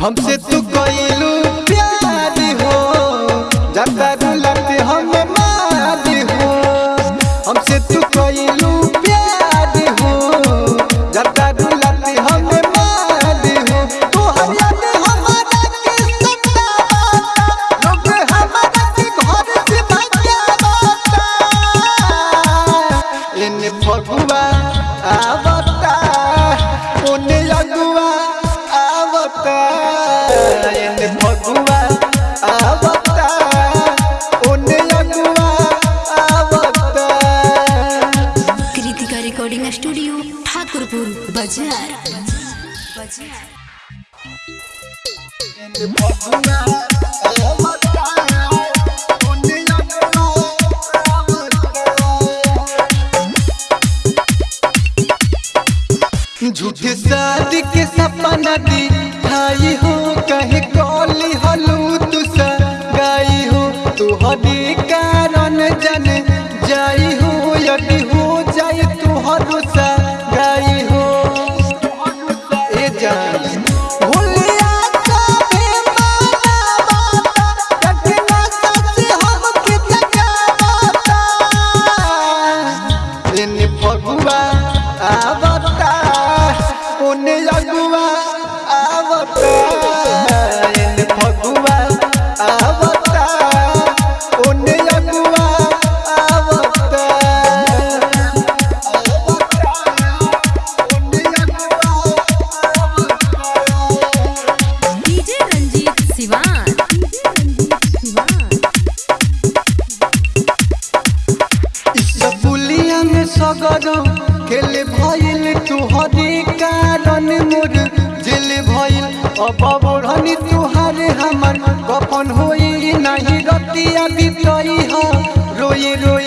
हमसे तू इन फगुआ आवता ओने लगुआ आवता कृतिका रिकॉर्डिंग स्टूडियो ठाकुरपुर बाज़ार। फगुआ आवता झूठे शादी के सपना दी तुहरी कारण जन जाई हो यदि हो जाए तुहरो सा। सिवान पुलिया में सगरो, खेल भइल तुहरे कारण मोर। जेल भइल अब बढ़नी तुहारे हमर। कफन होई नहीं रतिया बितई ह। रोई रोई